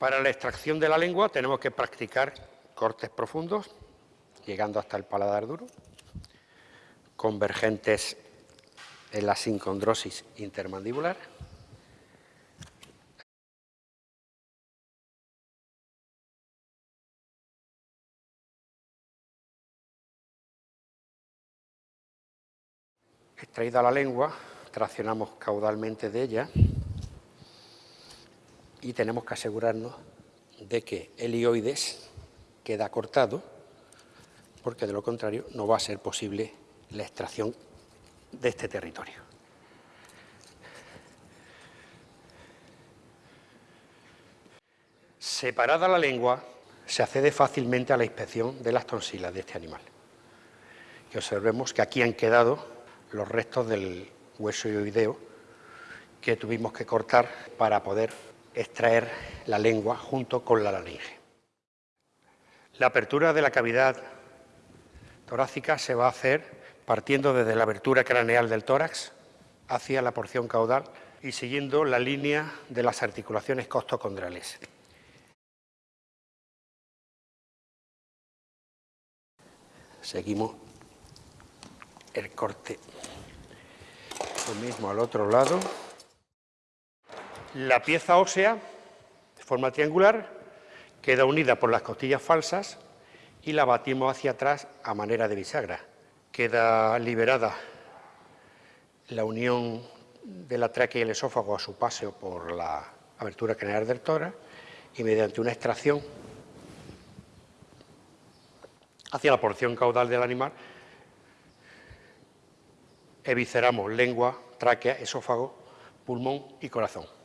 Para la extracción de la lengua tenemos que practicar cortes profundos, llegando hasta el paladar duro, convergentes en la sincondrosis intermandibular, Extraída la lengua, traccionamos caudalmente de ella y tenemos que asegurarnos de que el ioides queda cortado, porque de lo contrario no va a ser posible la extracción de este territorio. Separada la lengua, se accede fácilmente a la inspección de las tonsilas de este animal. Y observemos que aquí han quedado los restos del hueso ioideo que tuvimos que cortar para poder extraer la lengua junto con la laringe. La apertura de la cavidad torácica se va a hacer partiendo desde la abertura craneal del tórax hacia la porción caudal y siguiendo la línea de las articulaciones costocondrales. Seguimos el corte. Lo mismo al otro lado. La pieza ósea, de forma triangular, queda unida por las costillas falsas y la batimos hacia atrás a manera de bisagra. Queda liberada la unión de la tráquea y el esófago a su paseo por la abertura craneal del tórax y mediante una extracción hacia la porción caudal del animal evisceramos lengua, tráquea, esófago, pulmón y corazón.